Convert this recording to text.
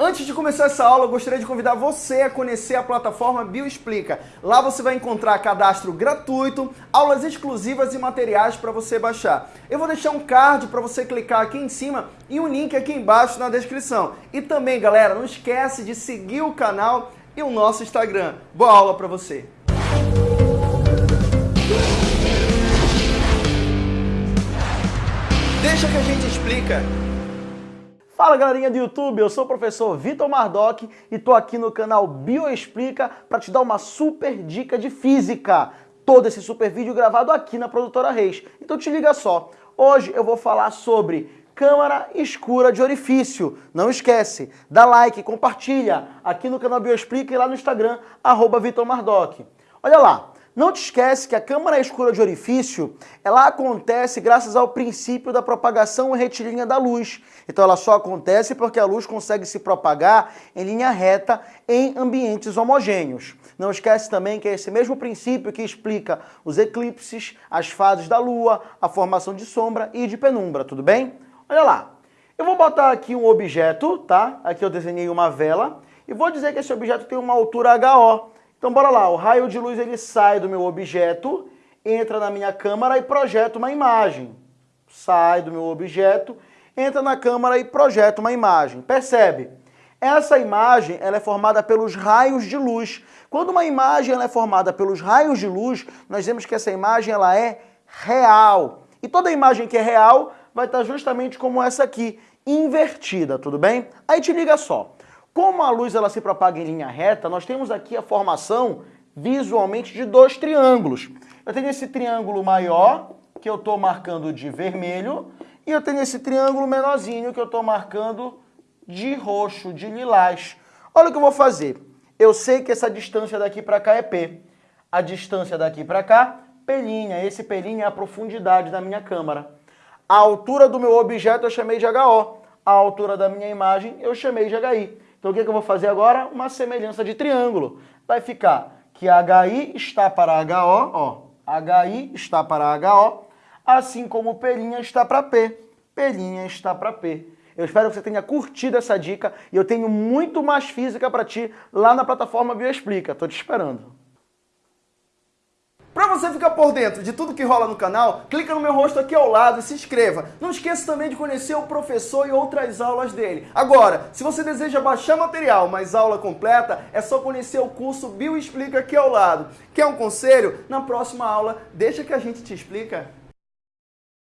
Antes de começar essa aula, eu gostaria de convidar você a conhecer a plataforma Bioexplica. Lá você vai encontrar cadastro gratuito, aulas exclusivas e materiais para você baixar. Eu vou deixar um card para você clicar aqui em cima e um link aqui embaixo na descrição. E também, galera, não esquece de seguir o canal e o nosso Instagram. Boa aula para você! Deixa que a gente explica. Fala galerinha do YouTube, eu sou o professor Vitor Mardoc e estou aqui no canal Bioexplica para te dar uma super dica de física. Todo esse super vídeo gravado aqui na Produtora Reis. Então te liga só, hoje eu vou falar sobre câmara escura de orifício. Não esquece, dá like, compartilha aqui no canal Bioexplica e lá no Instagram, arroba Vitor Mardoc. Olha lá, não te esquece que a câmara escura de orifício, ela acontece graças ao princípio da propagação retilínea da luz. Então ela só acontece porque a luz consegue se propagar em linha reta em ambientes homogêneos. Não esquece também que é esse mesmo princípio que explica os eclipses, as fases da lua, a formação de sombra e de penumbra, tudo bem? Olha lá, eu vou botar aqui um objeto, tá? Aqui eu desenhei uma vela e vou dizer que esse objeto tem uma altura HO. Então bora lá, o raio de luz ele sai do meu objeto, entra na minha câmera e projeta uma imagem. Sai do meu objeto, entra na câmera e projeta uma imagem. Percebe? Essa imagem ela é formada pelos raios de luz. Quando uma imagem ela é formada pelos raios de luz, nós vemos que essa imagem ela é real. E toda imagem que é real vai estar justamente como essa aqui, invertida, tudo bem? Aí te liga só. Como a luz ela se propaga em linha reta, nós temos aqui a formação visualmente de dois triângulos. Eu tenho esse triângulo maior, que eu estou marcando de vermelho, e eu tenho esse triângulo menorzinho, que eu estou marcando de roxo, de lilás. Olha o que eu vou fazer. Eu sei que essa distância daqui para cá é P. A distância daqui para cá, P'. Esse P' é a profundidade da minha câmera. A altura do meu objeto eu chamei de HO. A altura da minha imagem eu chamei de HI. Então o que, que eu vou fazer agora? Uma semelhança de triângulo. Vai ficar que HI está para HO, ó, HI está para HO, assim como P' está para P, P' está para P. Eu espero que você tenha curtido essa dica e eu tenho muito mais física para ti lá na plataforma Bioexplica. Estou te esperando. Para você ficar por dentro de tudo que rola no canal, clica no meu rosto aqui ao lado e se inscreva. Não esqueça também de conhecer o professor e outras aulas dele. Agora, se você deseja baixar material, mas aula completa, é só conhecer o curso Bioexplica aqui ao lado. Quer um conselho? Na próxima aula, deixa que a gente te explica.